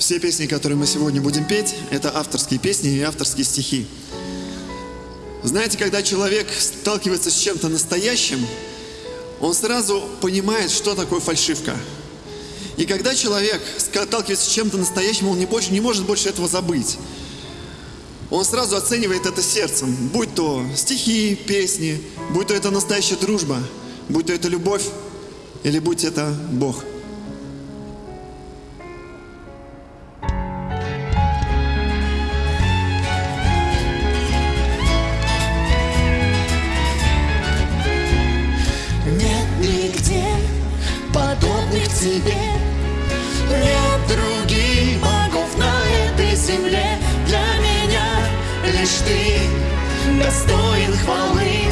Все песни, которые мы сегодня будем петь, это авторские песни и авторские стихи. Знаете, когда человек сталкивается с чем-то настоящим, он сразу понимает, что такое фальшивка. И когда человек сталкивается с чем-то настоящим, он не, больше, не может больше этого забыть. Он сразу оценивает это сердцем, будь то стихи, песни, будь то это настоящая дружба, будь то это любовь, или будь это Бог. Тебе Нет других богов на этой земле. Для меня лишь ты достоин хвалы.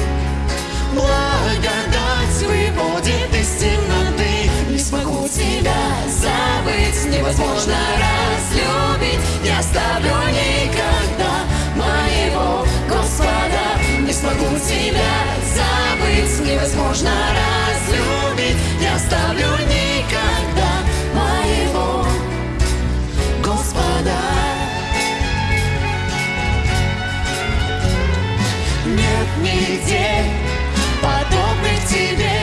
Благодать выходит из темноты. Не смогу тебя забыть. Невозможно разлюбить. Не оставлю никогда моего Господа. Не смогу тебя забыть. Невозможно нигде подобных тебе.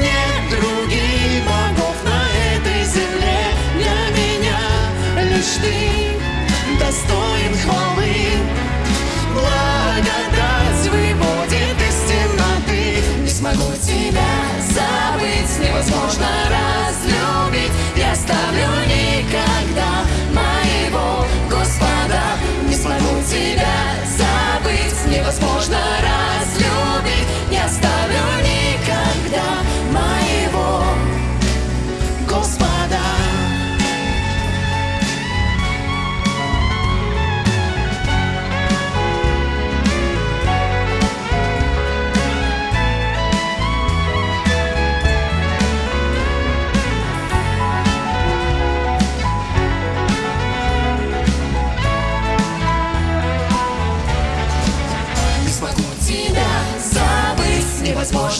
Нет других богов на этой земле для меня лишь ты достоин хвалы. Благодать выводит из темноты, не смогу тебя.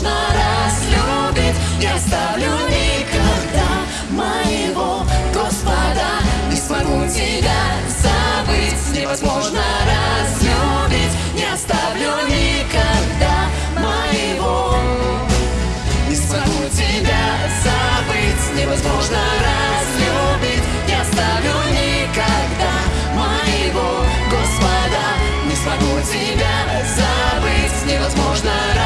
Конечно, раз любит, не оставлю никогда моего Господа. Не смогу тебя забыть, невозможно разлюбить, не оставлю никогда моего. Не смогу тебя забыть, невозможно разлюбить, не оставлю никогда моего Господа. Не смогу тебя забыть, невозможно разлюбить.